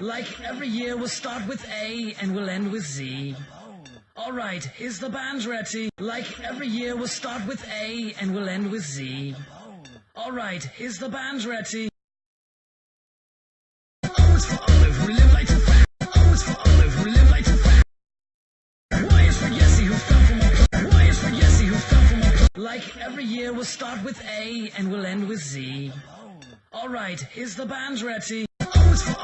Like every year, we'll start with A and we'll end with Z. Alright, is the band ready? Like every year, we'll start with A and we'll end with Z. Alright, is the band ready? O is for Olive, we live like two fat. O is for Olive, we live like two fat. Y is for Yessie, who fell from a cl- Y is for Yessie, who fell from a cl- Like every year, we'll start with A and we'll end with Z. Alright, is the band ready? O is for